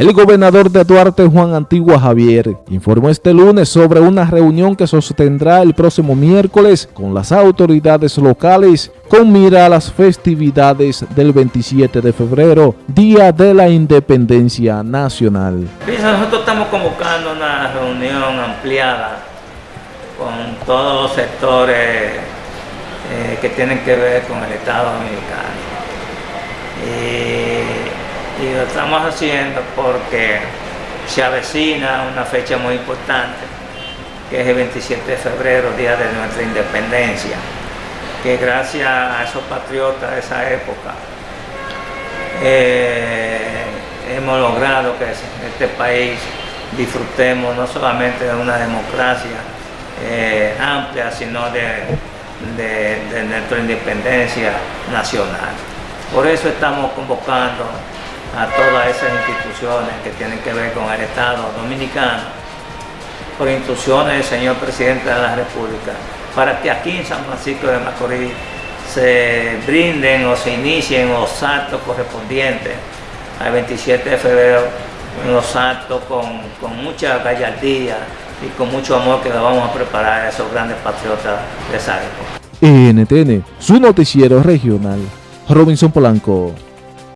El gobernador de Duarte, Juan Antigua Javier, informó este lunes sobre una reunión que sostendrá el próximo miércoles con las autoridades locales con mira a las festividades del 27 de febrero, Día de la Independencia Nacional. Nosotros estamos convocando una reunión ampliada con todos los sectores eh, que tienen que ver con el Estado Dominicano y lo estamos haciendo porque se avecina una fecha muy importante, que es el 27 de febrero, día de nuestra independencia, que gracias a esos patriotas de esa época eh, hemos logrado que este país disfrutemos no solamente de una democracia eh, amplia, sino de, de nuestra independencia nacional. Por eso estamos convocando a todas esas instituciones que tienen que ver con el Estado Dominicano, por instrucciones del señor Presidente de la República, para que aquí en San Francisco de Macorís se brinden o se inicien los actos correspondientes al 27 de febrero, los actos con, con mucha gallardía y con mucho amor que le vamos a preparar a esos grandes patriotas de época. NTN, su noticiero regional, Robinson Polanco.